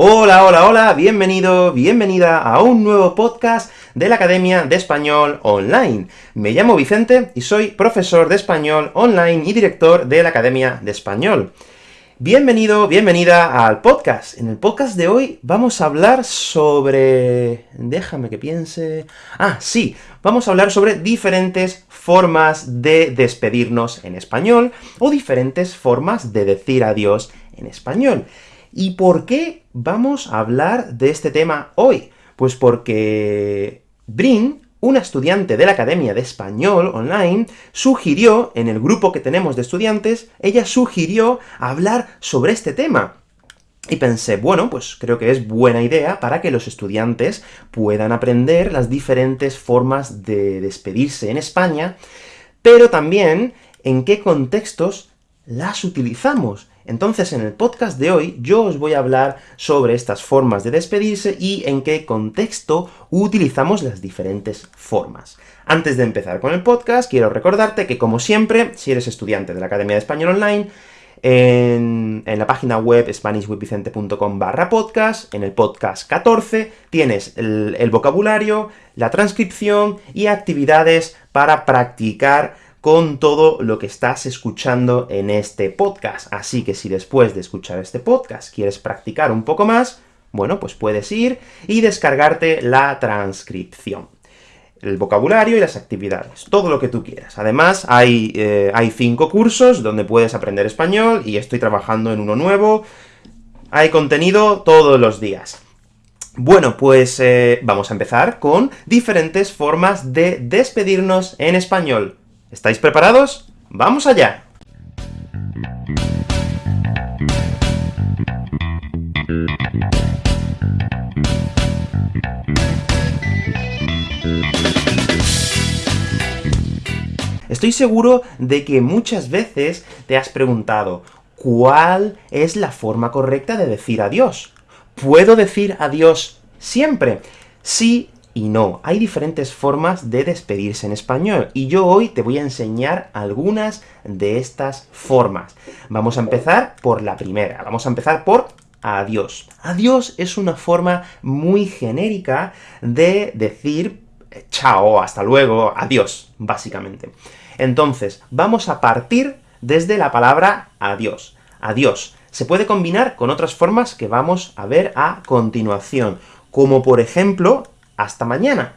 Hola, hola, hola, bienvenido, bienvenida a un nuevo podcast de la Academia de Español Online. Me llamo Vicente y soy profesor de español online y director de la Academia de Español. Bienvenido, bienvenida al podcast. En el podcast de hoy vamos a hablar sobre... déjame que piense... Ah, sí, vamos a hablar sobre diferentes formas de despedirnos en español, o diferentes formas de decir adiós en español. ¿Y por qué vamos a hablar de este tema hoy? Pues porque Brin, una estudiante de la Academia de Español Online, sugirió, en el grupo que tenemos de estudiantes, ella sugirió hablar sobre este tema. Y pensé, bueno, pues creo que es buena idea para que los estudiantes puedan aprender las diferentes formas de despedirse en España, pero también en qué contextos las utilizamos. Entonces, en el podcast de hoy, yo os voy a hablar sobre estas formas de despedirse y en qué contexto utilizamos las diferentes formas. Antes de empezar con el podcast, quiero recordarte que, como siempre, si eres estudiante de la Academia de Español Online, en, la página web spanishwithvicente.com barra podcast, en el podcast 14, tienes el vocabulario, la transcripción y actividades para practicar con todo lo que estás escuchando en este podcast. Así que si después de escuchar este podcast quieres practicar un poco más, bueno, pues puedes ir y descargarte la transcripción el vocabulario y las actividades, todo lo que tú quieras. Además, hay, eh, hay cinco cursos donde puedes aprender español, y estoy trabajando en uno nuevo. Hay contenido todos los días. Bueno, pues eh, vamos a empezar con diferentes formas de despedirnos en español. ¿Estáis preparados? ¡Vamos allá! Estoy seguro de que muchas veces te has preguntado, ¿cuál es la forma correcta de decir adiós? ¿Puedo decir adiós siempre? Sí y no. Hay diferentes formas de despedirse en español, y yo hoy te voy a enseñar algunas de estas formas. Vamos a empezar por la primera, vamos a empezar por adiós. Adiós es una forma muy genérica de decir eh, chao, hasta luego, adiós, básicamente. Entonces, vamos a partir desde la palabra adiós. Adiós. Se puede combinar con otras formas que vamos a ver a continuación, como por ejemplo, hasta mañana.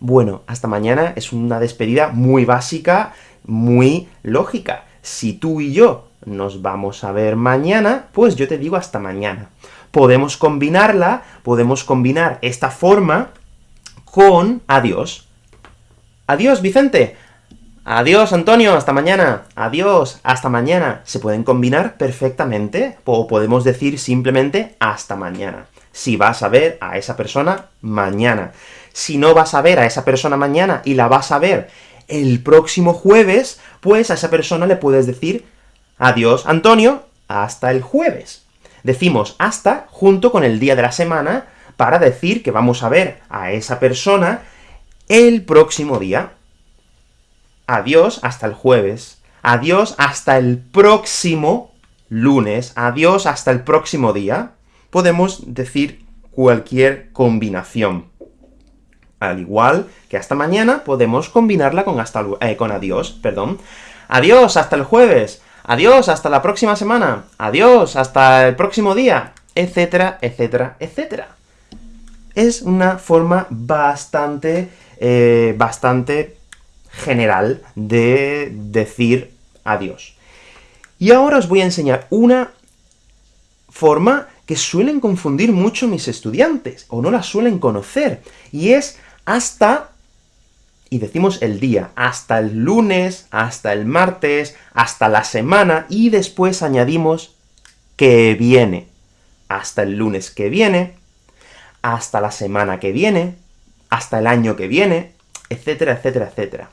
Bueno, hasta mañana es una despedida muy básica, muy lógica. Si tú y yo nos vamos a ver mañana, pues yo te digo hasta mañana. Podemos combinarla, podemos combinar esta forma con adiós. Adiós, Vicente. Adiós, Antonio, hasta mañana. Adiós, hasta mañana. Se pueden combinar perfectamente, o podemos decir simplemente hasta mañana si vas a ver a esa persona mañana. Si no vas a ver a esa persona mañana y la vas a ver el próximo jueves, pues a esa persona le puedes decir adiós, Antonio, hasta el jueves. Decimos hasta junto con el día de la semana para decir que vamos a ver a esa persona el próximo día. Adiós hasta el jueves. Adiós hasta el próximo lunes. Adiós hasta el próximo día podemos decir cualquier combinación. Al igual que hasta mañana, podemos combinarla con, hasta, eh, con adiós, perdón. Adiós, hasta el jueves. Adiós, hasta la próxima semana. Adiós, hasta el próximo día. Etcétera, etcétera, etcétera. Es una forma bastante, eh, bastante general de decir adiós. Y ahora os voy a enseñar una forma que suelen confundir mucho mis estudiantes, o no la suelen conocer, y es hasta, y decimos el día, hasta el lunes, hasta el martes, hasta la semana, y después añadimos que viene. Hasta el lunes que viene, hasta la semana que viene, hasta el año que viene, etcétera, etcétera, etcétera.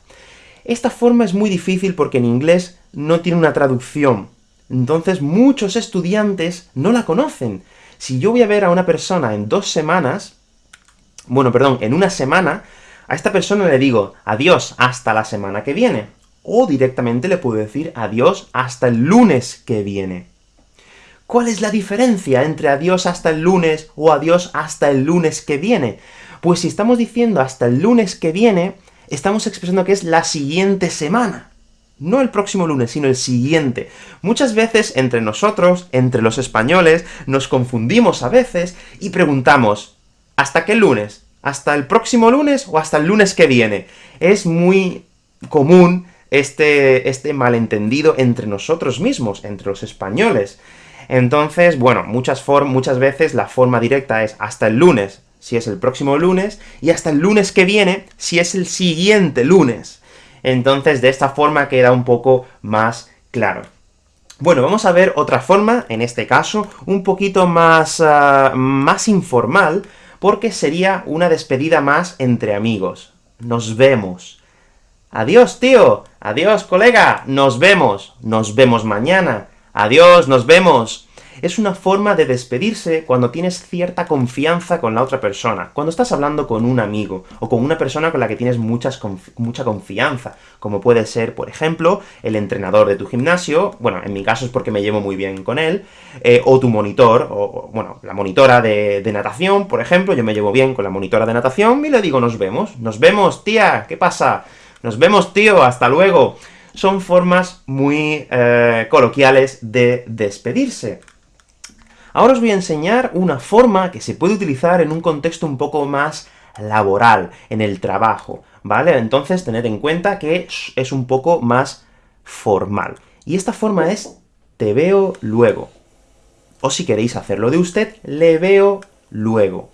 Esta forma es muy difícil porque en inglés no tiene una traducción, entonces muchos estudiantes no la conocen. Si yo voy a ver a una persona en dos semanas, bueno, perdón, en una semana, a esta persona le digo, adiós, hasta la semana que viene. O directamente le puedo decir, adiós, hasta el lunes que viene. ¿Cuál es la diferencia entre adiós hasta el lunes o adiós hasta el lunes que viene? Pues si estamos diciendo hasta el lunes que viene, estamos expresando que es la siguiente semana. No el próximo lunes, sino el siguiente. Muchas veces entre nosotros, entre los españoles, nos confundimos a veces y preguntamos, ¿hasta qué lunes? ¿Hasta el próximo lunes o hasta el lunes que viene? Es muy común este, este malentendido entre nosotros mismos, entre los españoles. Entonces, bueno, muchas, muchas veces la forma directa es hasta el lunes, si es el próximo lunes, y hasta el lunes que viene, si es el siguiente lunes. Entonces, de esta forma queda un poco más claro. Bueno, vamos a ver otra forma, en este caso, un poquito más, ah, más informal, porque sería una despedida más entre amigos. Nos vemos. Adiós, tío. Adiós, colega. Nos vemos. Nos vemos mañana. Adiós, nos vemos es una forma de despedirse cuando tienes cierta confianza con la otra persona, cuando estás hablando con un amigo, o con una persona con la que tienes mucha confianza, como puede ser, por ejemplo, el entrenador de tu gimnasio, bueno, en mi caso es porque me llevo muy bien con él, eh, o tu monitor, o, bueno, la monitora de, de natación, por ejemplo, yo me llevo bien con la monitora de natación, y le digo, nos vemos, nos vemos, tía, ¿qué pasa? Nos vemos, tío, hasta luego. Son formas muy eh, coloquiales de despedirse. Ahora os voy a enseñar una forma que se puede utilizar en un contexto un poco más laboral, en el trabajo, ¿vale? Entonces, tened en cuenta que es un poco más formal. Y esta forma es te veo luego. O si queréis hacerlo de usted, le veo luego.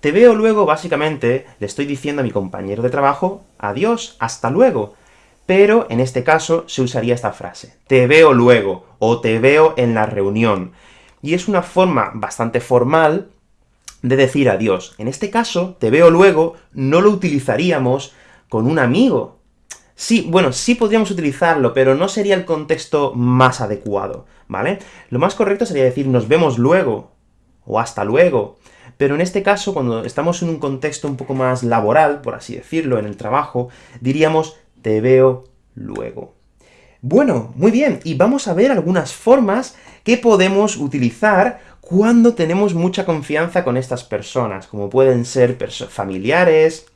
Te veo luego, básicamente, le estoy diciendo a mi compañero de trabajo, adiós, hasta luego. Pero, en este caso, se usaría esta frase, te veo luego, o te veo en la reunión y es una forma bastante formal de decir adiós. En este caso, te veo luego, no lo utilizaríamos con un amigo. Sí, bueno, sí podríamos utilizarlo, pero no sería el contexto más adecuado, ¿vale? Lo más correcto sería decir nos vemos luego, o hasta luego, pero en este caso, cuando estamos en un contexto un poco más laboral, por así decirlo, en el trabajo, diríamos te veo luego. Bueno, muy bien, y vamos a ver algunas formas que podemos utilizar cuando tenemos mucha confianza con estas personas, como pueden ser familiares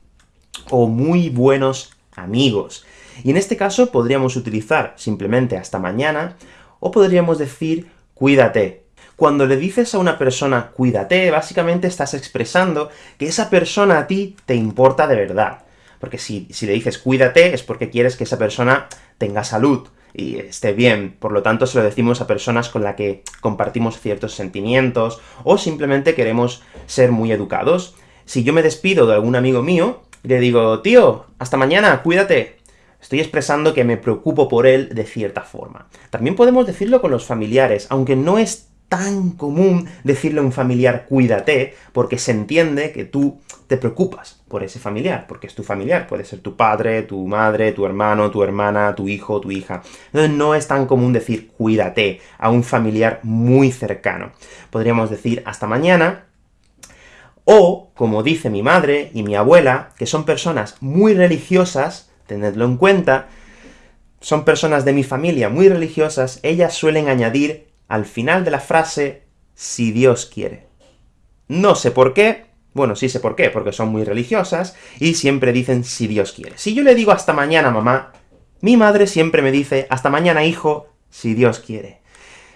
o muy buenos amigos. Y en este caso podríamos utilizar simplemente hasta mañana, o podríamos decir cuídate. Cuando le dices a una persona cuídate, básicamente estás expresando que esa persona a ti te importa de verdad. Porque si, si le dices cuídate, es porque quieres que esa persona tenga salud, y esté bien. Por lo tanto, se lo decimos a personas con las que compartimos ciertos sentimientos, o simplemente queremos ser muy educados. Si yo me despido de algún amigo mío, le digo, tío, hasta mañana, cuídate. Estoy expresando que me preocupo por él de cierta forma. También podemos decirlo con los familiares, aunque no es tan común decirle a un familiar cuídate, porque se entiende que tú te preocupas por ese familiar, porque es tu familiar, puede ser tu padre, tu madre, tu hermano, tu hermana, tu hijo, tu hija. Entonces no es tan común decir cuídate a un familiar muy cercano. Podríamos decir hasta mañana, o, como dice mi madre y mi abuela, que son personas muy religiosas, tenedlo en cuenta, son personas de mi familia muy religiosas, ellas suelen añadir al final de la frase, si Dios quiere. No sé por qué, bueno, sí sé por qué, porque son muy religiosas, y siempre dicen si Dios quiere. Si yo le digo hasta mañana, mamá, mi madre siempre me dice hasta mañana, hijo, si Dios quiere.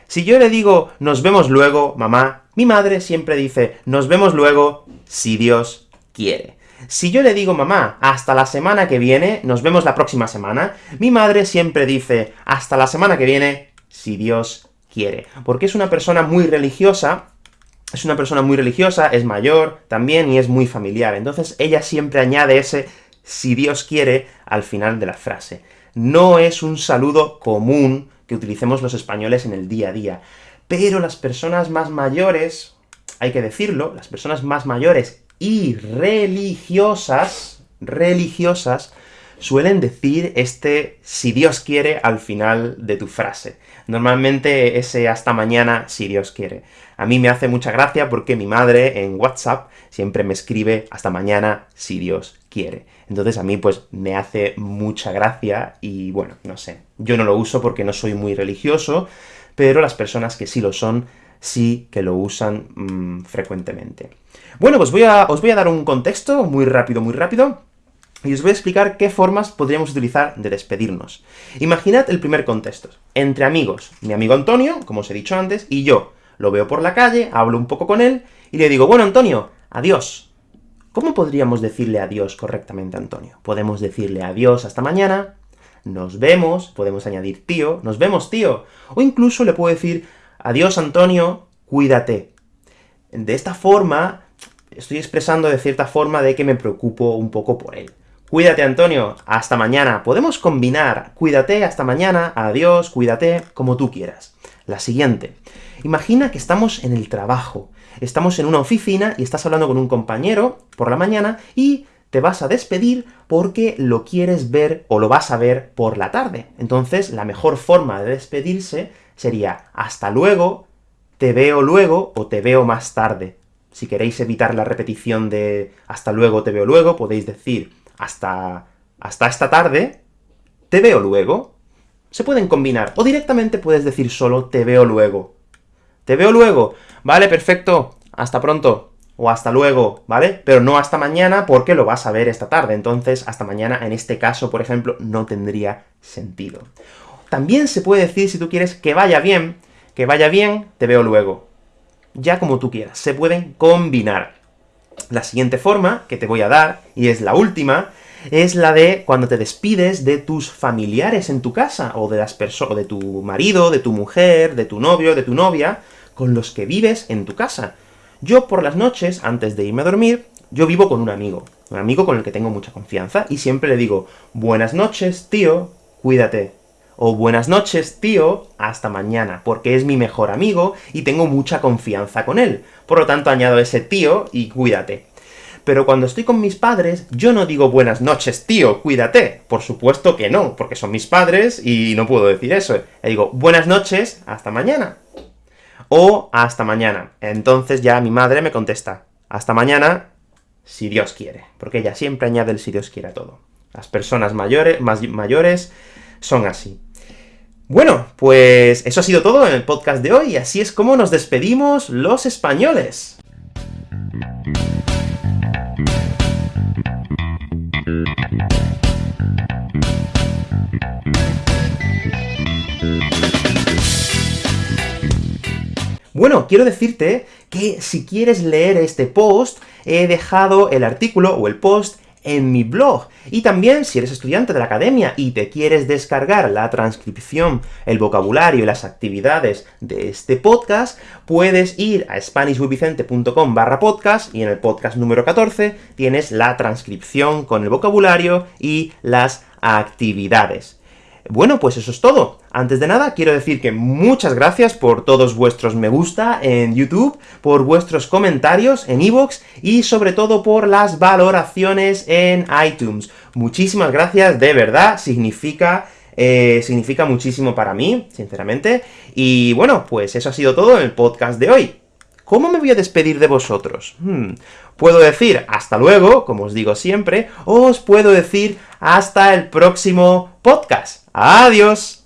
Si yo le digo nos vemos luego, mamá, mi madre siempre dice nos vemos luego, si Dios quiere. Si yo le digo, mamá, hasta la semana que viene, nos vemos la próxima semana, mi madre siempre dice, hasta la semana que viene, si Dios Porque es una persona muy religiosa, es una persona muy religiosa, es mayor también, y es muy familiar. Entonces ella siempre añade ese si Dios quiere al final de la frase. No es un saludo común que utilicemos los españoles en el día a día. Pero las personas más mayores, hay que decirlo, las personas más mayores y religiosas, religiosas, suelen decir este si Dios quiere al final de tu frase. Normalmente ese hasta mañana si Dios quiere. A mí me hace mucha gracia porque mi madre en WhatsApp siempre me escribe hasta mañana si Dios quiere. Entonces a mí pues me hace mucha gracia y bueno, no sé. Yo no lo uso porque no soy muy religioso, pero las personas que sí lo son sí que lo usan mm, frecuentemente. Bueno, pues os voy a dar un contexto muy rápido, muy rápido, y os voy a explicar qué formas podríamos utilizar de despedirnos. Imaginad el primer contexto. Entre amigos. Mi amigo Antonio, como os he dicho antes, y yo. Lo veo por la calle, hablo un poco con él, y le digo, bueno, Antonio, adiós. ¿Cómo podríamos decirle adiós correctamente a Antonio? Podemos decirle adiós hasta mañana, nos vemos, podemos añadir tío, nos vemos tío, o incluso le puedo decir, adiós Antonio, cuídate. De esta forma, estoy expresando de cierta forma de que me preocupo un poco por él. Cuídate, Antonio, hasta mañana. Podemos combinar cuídate, hasta mañana, adiós, cuídate, como tú quieras. La siguiente. Imagina que estamos en el trabajo. Estamos en una oficina y estás hablando con un compañero por la mañana y te vas a despedir porque lo quieres ver o lo vas a ver por la tarde. Entonces, la mejor forma de despedirse sería hasta luego, te veo luego o te veo más tarde. Si queréis evitar la repetición de hasta luego, te veo luego, podéis decir hasta, hasta esta tarde, te veo luego. Se pueden combinar, o directamente puedes decir solo te veo luego. Te veo luego, vale, perfecto, hasta pronto, o hasta luego, ¿vale? Pero no hasta mañana, porque lo vas a ver esta tarde, entonces hasta mañana, en este caso, por ejemplo, no tendría sentido. También se puede decir, si tú quieres que vaya bien, que vaya bien, te veo luego ya como tú quieras, se pueden combinar. La siguiente forma que te voy a dar, y es la última, es la de cuando te despides de tus familiares en tu casa, o de las personas, de tu marido, de tu mujer, de tu novio, de tu novia, con los que vives en tu casa. Yo por las noches, antes de irme a dormir, yo vivo con un amigo, un amigo con el que tengo mucha confianza, y siempre le digo, buenas noches, tío, cuídate, o buenas noches, tío, hasta mañana, porque es mi mejor amigo y tengo mucha confianza con él. Por lo tanto, añado ese tío y cuídate. Pero cuando estoy con mis padres, yo no digo buenas noches, tío, cuídate. Por supuesto que no, porque son mis padres y no puedo decir eso. Le digo, buenas noches, hasta mañana. O hasta mañana. Entonces ya mi madre me contesta, hasta mañana, si Dios quiere. Porque ella siempre añade el si Dios quiere a todo. Las personas mayores, más mayores son así. Bueno, pues eso ha sido todo en el podcast de hoy, y así es como nos despedimos los españoles. Bueno, quiero decirte que si quieres leer este post, he dejado el artículo o el post en mi blog. Y también, si eres estudiante de la academia y te quieres descargar la transcripción, el vocabulario y las actividades de este podcast, puedes ir a SpanishWithVicente.com barra podcast, y en el podcast número 14 tienes la transcripción con el vocabulario y las actividades. Bueno, pues eso es todo. Antes de nada, quiero decir que muchas gracias por todos vuestros me gusta en YouTube, por vuestros comentarios en iVoox, y sobre todo por las valoraciones en iTunes. Muchísimas gracias, de verdad, significa eh, significa muchísimo para mí, sinceramente. Y bueno, pues eso ha sido todo en el podcast de hoy. ¿Cómo me voy a despedir de vosotros? Hmm, puedo decir hasta luego, como os digo siempre, o os puedo decir hasta el próximo podcast. ¡Adiós!